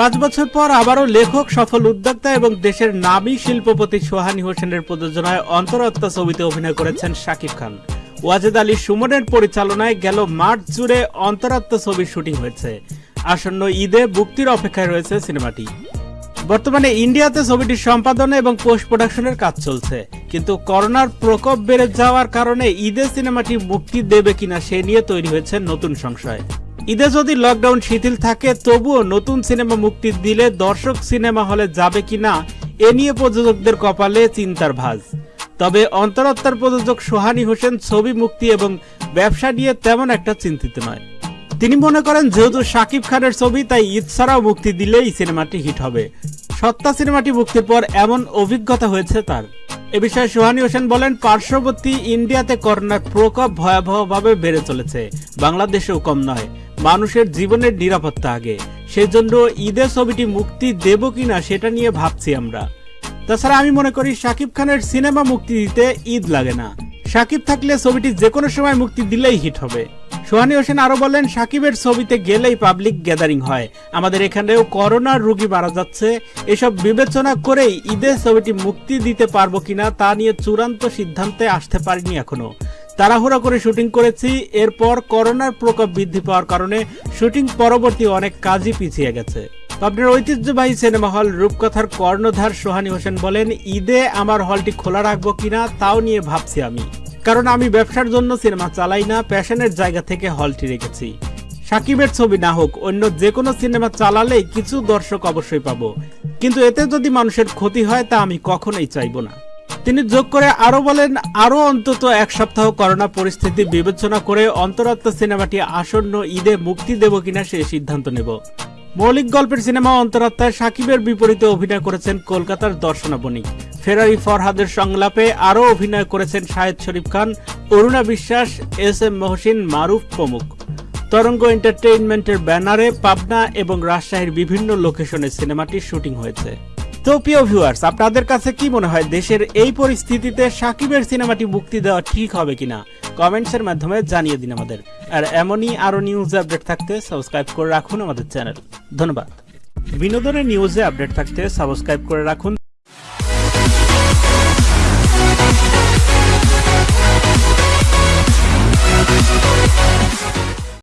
পাঁচ বছর পর আবারও লেখক, সফল উদ্যোক্তা এবং দেশের নামী শিল্পপতি সোহানি হোসেনের প্রযোজনায় অন্তরাত্মা ছবিতে অভিনয় করেছেন শাকিব খান। ওয়াজেদ আলী সুমনের পরিচালনায় গেল মার্চ জুড়ে অন্তরাত্মা ছবির শুটিং হয়েছে। আসন্ন ঈদে মুক্তির অপেক্ষায় রয়েছে সিনেমাটি। বর্তমানে ইন্ডিয়াতে ছবিটির সম্পাদনা এবং পোস্ট প্রোডাকশনের কাজ চলছে। কিন্তু করোনার প্রকোপ বেড়ে যাওয়ার কারণে ঈদে সিনেমাটি মুক্তি দেবে কিনা সে নিয়ে তৈরি হয়েছে নতুন সংশয়। ঈদে যদি লকডাউন শিথিল থাকে, তবুও নতুন সিনেমা মুক্তি দিলে দর্শক সিনেমা হলে যাবে কিনা এ নিয়ে প্রযোজকদের কপালে চিন্তার ভাঁজ। তবে অন্তরাত্মার প্রযোজক সোহানি হোসেন ছবি মুক্তি এবং ব্যবসা নিয়ে তেমন একটা চিন্তিত নয়। তিনি মনে করেন, যেহেতু শাকিব খানের ছবি, তাই ঈদ ছাড়াও মুক্তি দিলেই সিনেমাটি হিট হবে। সত্তা সিনেমাটি মুক্তির পর এমন অভিজ্ঞতা হয়েছে তার। এ বিষয়ে সোহানি হোসেন বলেন, পার্শ্ববর্তী ইন্ডিয়াতে করোনার প্রকোপ ভয়াবহভাবে বেড়ে চলেছে। বাংলাদেশেও কম নয়। মানুষের জীবনের নিরাপত্তা আগে। সেজন্য ঈদের ছবিটি মুক্তি দেব কিনা সেটা নিয়ে ভাবছি আমরা। তাছাড়া আমি মনে করি শাকিব খানের সিনেমা মুক্তি দিতে ঈদ লাগে না। শাকিব থাকলে ছবিটি যে কোনো সময় মুক্তি দিলেই হিট হবে। সোহানি হোসেন আরও বলেন সাকিবের ছবিতে গেলেই পাবলিক গ্যাদারিং হয়। আমাদের এখানেও করোনার রোগী মারা যাচ্ছে। এসব বিবেচনা করেই ঈদের ছবিটি মুক্তি দিতে পারব কিনা তা নিয়ে চূড়ান্ত সিদ্ধান্তে আসতে পারিনি এখনও। তাড়াহুড়া করে শুটিং করেছি, এরপর করোনার প্রকোপ বৃদ্ধি পাওয়ার কারণে শুটিং পরবর্তী অনেক কাজই পিছিয়ে গেছে। পাবনার ঐতিহ্যবাহী সিনেমা হল রূপকথার কর্ণধার সোহানি হোসেন বলেন, ঈদে আমার হলটি খোলা রাখব কিনা তাও নিয়ে ভাবছি আমি। কারণ আমি ব্যবসার জন্য সিনেমা চালাই না, প্যাশনের জায়গা থেকে হলটি রেখেছি। সাকিবের ছবি না হোক, অন্য যে কোনো সিনেমা চালালেই কিছু দর্শক অবশ্যই পাবো। কিন্তু এতে যদি মানুষের ক্ষতি হয় তা আমি কখনোই চাইব না। তিনি যোগ করে আরও বলেন, আরও অন্তত এক সপ্তাহ করোনা পরিস্থিতি বিবেচনা করে অন্তরাত্মা সিনেমাটি আসন্ন ঈদে মুক্তি দেব কিনা সে সিদ্ধান্ত নেব। মৌলিক গল্পের সিনেমা অন্তরাত্মায় সাকিবের বিপরীতে অভিনয় করেছেন কলকাতার দর্শনা বণিক ফেরারি ফরহাদের সংলাপে আরও অভিনয় করেছেন শাহেদ শরীফ খান, অরুণা বিশ্বাস, এস এম মহসিন, মারুফ প্রমুখ। তরঙ্গ এন্টারটেইনমেন্টের ব্যানারে পাবনা এবং রাজশাহীর বিভিন্ন লোকেশনে সিনেমাটির শুটিং হয়েছে। তো প্রিয় ভিউয়ার্স আপনাদের কাছে কি মনে হয়, দেশের এই পরিস্থিতিতে সাকিবের সিনেমাটি মুক্তি দেওয়া ঠিক হবে কিনা? কমেন্টসের মাধ্যমে জানিয়ে দিন আমাদের। আর এমনই আরও নিউজ আপডেট থাকতে সাবস্ক্রাইব করে রাখুন আমাদের চ্যানেল ধন্যবাদ। বিনোদনের নিউজে আপডেট থাকতে সাবস্ক্রাইব করে রাখুন।